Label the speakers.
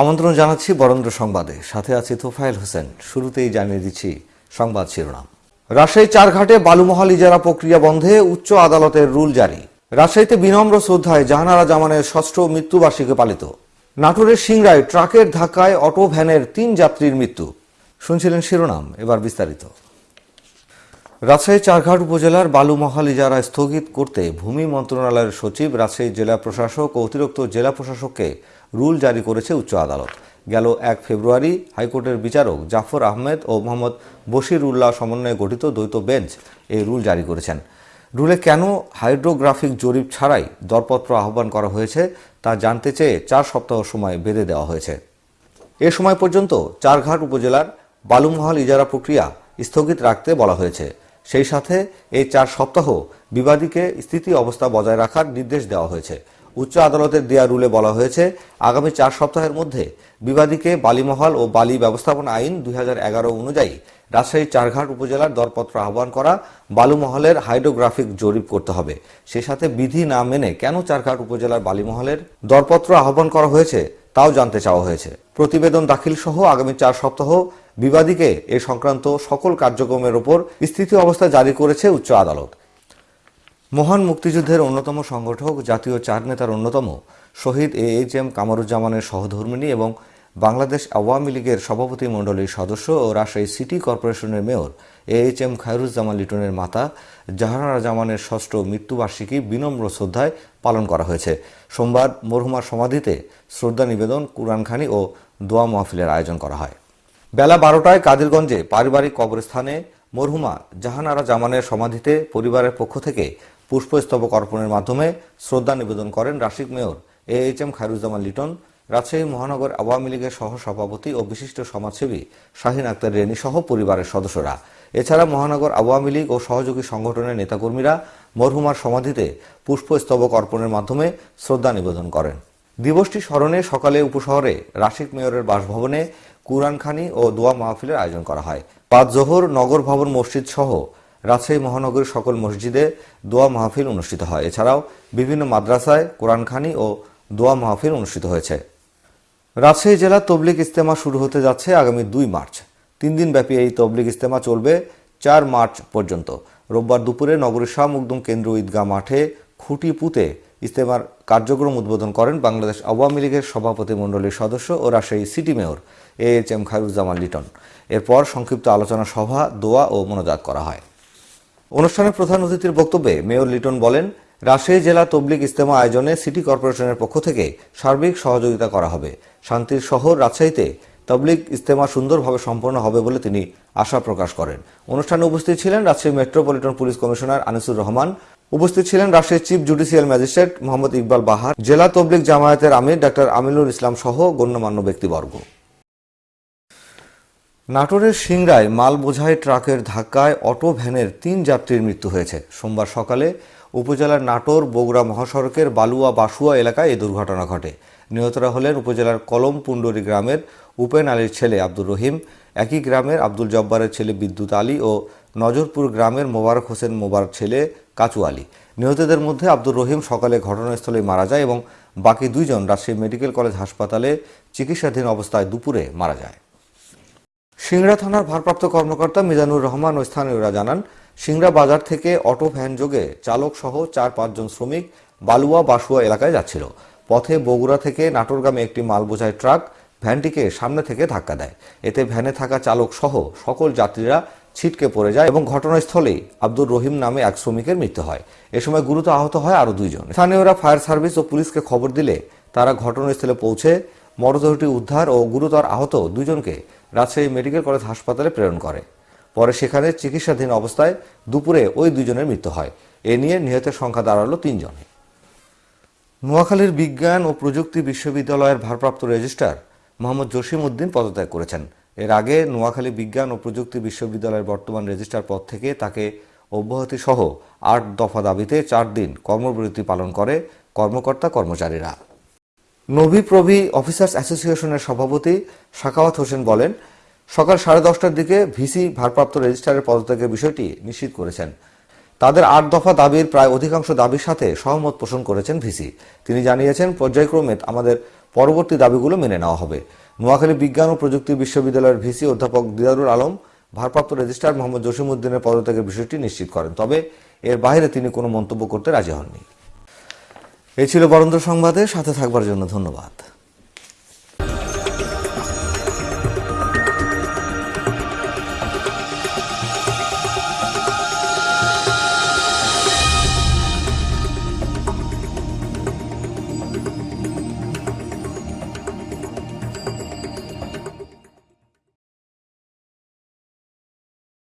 Speaker 1: আমন্ত্রণ জানাচ্ছি বরেন্দ্র সংবাদে। সাথে আছি তোফায়েল হোসেন। শুরুতেই জানিয়ে দিচ্ছি সংবাদ শিরোনাম। রাজশাহী চারঘাটে বালুমহল ইজারা প্রক্রিয়া বন্ধে উচ্চ আদালতের রুল জারি। রাজশাহীতে বিনম্র শ্রদ্ধায় জাহানারা জামানের ষষ্ঠ মৃত্যুবার্ষিকী পালিত। নাটোরের সিংড়ায় ট্রাকের ধাক্কায় অটো ভ্যানের তিন যাত্রীর মৃত্যু। শুনছিলেন শিরোনাম, এবার বিস্তারিত। রাজশাহী চারঘাট উপজেলার বালুমহাল ইজারা স্থগিত করতে ভূমি মন্ত্রণালয়ের সচিব রাজশাহী জেলা প্রশাসক ও অতিরিক্ত জেলা প্রশাসককে রুল জারি করেছে উচ্চ আদালত। গেল এক ফেব্রুয়ারি হাইকোর্টের বিচারক জাফর আহমেদ ও মোহাম্মদ বশির উল্লাহ সমন্বয়ে গঠিত দ্বৈত বেঞ্চ এই রুল জারি করেছেন। রুলে কেন হাইড্রোগ্রাফিক জরিপ ছাড়াই দরপত্র আহ্বান করা হয়েছে তা জানতে চেয়ে চার সপ্তাহ সময় বেঁধে দেওয়া হয়েছে। এ সময় পর্যন্ত চারঘাট উপজেলার বালুমহাল ইজারা প্রক্রিয়া স্থগিত রাখতে বলা হয়েছে। সেই সাথে এই চার সপ্তাহ বিবাদীকে স্থিতি অবস্থা বজায় রাখার নির্দেশ দেওয়া হয়েছে। উচ্চ আদালতের দেয়া রুলে বলা হয়েছে, আগামী চার সপ্তাহের মধ্যে বিবাদীকে বালিমহল ও বালি ব্যবস্থাপনা আইন দুই অনুযায়ী রাজশাহী চারঘাট উপজেলার দরপত্র আহ্বান করা বালুমহলের হাইড্রোগ্রাফিক জরিপ করতে হবে। সে সাথে বিধি না মেনে কেন চারঘাট উপজেলার বালিমহলের দরপত্র আহ্বান করা হয়েছে, তাও জানতে চাওয়া হয়েছে। প্রতিবেদন দাখিল সহ আগামী চার সপ্তাহ বিবাদীকে এ সংক্রান্ত সকল কার্যক্রমের ওপর স্থিতি অবস্থা জারি করেছে উচ্চ আদালত। মহান মুক্তিযুদ্ধের অন্যতম সংগঠক, জাতীয় চার নেতার অন্যতম শহীদ এ এইচ এম কামরুজ্জামানের সহধর্মিণী এবং বাংলাদেশ আওয়ামী লীগের সভাপতি মণ্ডলীর সদস্য ও রাজশাহী সিটি কর্পোরেশনের mayor A H M Khairuzzaman লিটনের মাতা জাহানারা জামানের ষষ্ঠ মৃত্যুবার্ষিকী বিনম্র শ্রদ্ধায় পালন করা হয়েছে। সোমবার মরহুমার সমাধিতে শ্রদ্ধা নিবেদন, কুরআনখানি ও দোয়া মাহফিলের আয়োজন করা হয়। বেলা বারোটায় কাদিরগঞ্জে পারিবারিক কবরস্থানে মরহুমা জাহানারা জামানের সমাধিতে পরিবারের পক্ষ থেকে পুষ্পস্তবক অর্পণের মাধ্যমে শ্রদ্ধা নিবেদন করেন Rasik mayor A H M Khairuzzaman Liton. Rajshahi মহানগর আওয়ামী লীগের সহ সভাপতি ও বিশিষ্ট সমাজসেবী শাহিন আক্তার রেনি সহ পরিবারের সদস্যরা। এছাড়া মহানগর আওয়ামী লীগ ও সহযোগী সংগঠনের নেতাকর্মীরা মরহুমার সমাধিতে পুষ্পস্তবক অর্পণের মাধ্যমে শ্রদ্ধা নিবেদন করেন। দিবসটি স্মরণে সকালে উপশহরে রাশিক মেয়রের বাসভবনে কুরআনখানি ও দোয়া মাহফিলের আয়োজন করা হয়। পাঁচ জোহর নগর ভবন মসজিদ সহ রাজশাহী মহানগরীর সকল মসজিদে দোয়া মাহফিল অনুষ্ঠিত হয়। এছাড়াও বিভিন্ন মাদ্রাসায় কোরআনখানি ও দোয়া মাহফিল অনুষ্ঠিত হয়েছে। রাজশাহী জেলা তবলিক ইস্তেমা শুরু হতে যাচ্ছে আগামী দুই মার্চ। তিন দিন ব্যাপী এই তবলিগ ইস্তেমা চলবে চার মার্চ পর্যন্ত। রোববার দুপুরে নগরীর শাহ মুকদুম কেন্দ্র ঈদগাহ মাঠে খুঁটি পুঁতে ইস্তেমার কার্যক্রম উদ্বোধন করেন বাংলাদেশ আওয়ামী লীগের সভাপতি মণ্ডলীর সদস্য ও Rajshahi city mayor A H M Khairuzzaman Liton. এরপর সংক্ষিপ্ত আলোচনা সভা, দোয়া ও মনোজাত করা হয়। অনুষ্ঠানে প্রধান অতিথির বক্তব্যে মেয়র লিটন বলেন, রাজশাহী জেলা তবলিগ ইস্তেমা আয়োজনে সিটি কর্পোরেশনের পক্ষ থেকে সার্বিক সহযোগিতা করা হবে। শান্তির শহর রাজশাহীতে তবলিগ ইস্তেমা সুন্দরভাবে সম্পন্ন হবে বলে তিনি আশা প্রকাশ করেন। অনুষ্ঠানে উপস্থিত ছিলেন Rajshahi metropolitan police commissioner Anisur Rahman উপস্থিত ছিলেন রাজশাহীর chief judicial magistrate Mohammad Iqbal Bahar, জেলা তবলিক জামায়াতের আমির ডাক্তার আমিনুল ইসলাম সহ গণ্যমান্য ব্যক্তিবর্গ। নাটোরের সিংড়ায় মাল বোঝাই ট্রাকের ধাক্কায় অটো ভ্যানের তিন যাত্রীর মৃত্যু হয়েছে। সোমবার সকালে উপজেলার নাটোর বগুড়া মহাসড়কের বালুয়া বাসুয়া এলাকায় এই দুর্ঘটনা ঘটে। নিহতরা হলেন উপজেলার কলম পুন্ডরি গ্রামের উপেন আলীর ছেলে আব্দুর রহিম, একই গ্রামের আব্দুল জব্বারের ছেলে বিদ্যুৎ আলী ও নজরপুর গ্রামের মোবারক হোসেন মোবার ছেলে কাচু আলী নিহতদের মধ্যে আব্দুর রহিম সকালে ঘটনাস্থলে মারা যায় এবং বাকি দুইজন রাজশাহী মেডিকেল কলেজ হাসপাতালে চিকিৎসাধীন অবস্থায় দুপুরে মারা যায়। সিংড়া থানার ভারপ্রাপ্ত কর্মকর্তা মিজানুর রহমান ও স্থানীয়রা জানান, সিংড়া বাজার থেকে অটো ভ্যান যোগে চালক সহ চার পাঁচজন শ্রমিক বালুয়া বাসুয়া এলাকায় যাচ্ছিল। পথে বগুড়া থেকে নাটোরগামে একটি মাল বোঝাই ট্রাক ভ্যানটিকে সামনে থেকে ধাক্কা দেয়। এতে ভ্যানে থাকা চালক সহ সকল যাত্রীরা ছিটকে পড়ে যায় এবং ঘটনাস্থলেই আব্দুর রহিম নামে এক শ্রমিকের মৃত্যু হয়। এ সময় গুরুতর আহত হয় আরও দুইজন। স্থানীয়রা ফায়ার সার্ভিস ও পুলিশকে খবর দিলে তারা ঘটনাস্থলে পৌঁছে মরদেহটি উদ্ধার ও গুরুতর আহত দুজনকে রাজশাহী মেডিকেল কলেজ হাসপাতালে প্রেরণ করে। পরে সেখানে চিকিৎসাধীন অবস্থায় দুপুরে ওই দুজনের মৃত্যু হয়। এ নিয়ে নিহতের সংখ্যা দাঁড়াল তিনজন। নোয়াখালীর বিজ্ঞান ও প্রযুক্তি বিশ্ববিদ্যালয়ের ভারপ্রাপ্ত রেজিস্ট্রার মোহাম্মদ জসিম উদ্দিন পদত্যাগ করেছেন। এর আগে নোয়াখালী বিজ্ঞান ও প্রযুক্তি বিশ্ববিদ্যালয়ের বর্তমান রেজিস্ট্রার পদ থেকে তাকে অব্যাহতি সহ আট দফা দাবিতে চার দিন কর্মবিরতি পালন করে কর্মকর্তা কর্মচারীরা। নবী প্রভি অফিসার্স অ্যাসোসিয়েশনের সভাপতি শাকাওয়াত হোসেন বলেন, সকাল সাড়ে দশটার দিকে ভিসি ভারপ্রাপ্ত রেজিস্ট্রারের পদত্যাগের বিষয়টি নিশ্চিত করেছেন। তাদের আট দফা দাবির প্রায় অধিকাংশ দাবির সাথে সহমত পোষণ করেছেন ভিসি। তিনি জানিয়েছেন, পর্যায়ক্রমে আমাদের পরবর্তী দাবিগুলো মেনে নেওয়া হবে। নোয়াখালী বিজ্ঞান ও প্রযুক্তি বিশ্ববিদ্যালয়ের ভিসি অধ্যাপক দিদারুল আলম ভারপ্রাপ্ত রেজিস্ট্রার মোহাম্মদ জসিমুদ্দিনের পদত্যাগের বিষয়টি নিশ্চিত করেন। তবে এর বাইরে তিনি কোনো মন্তব্য করতে রাজি হননি। এ ছিল বরেন্দ্র সংবাদে, সাথে থাকবার জন্য ধন্যবাদ।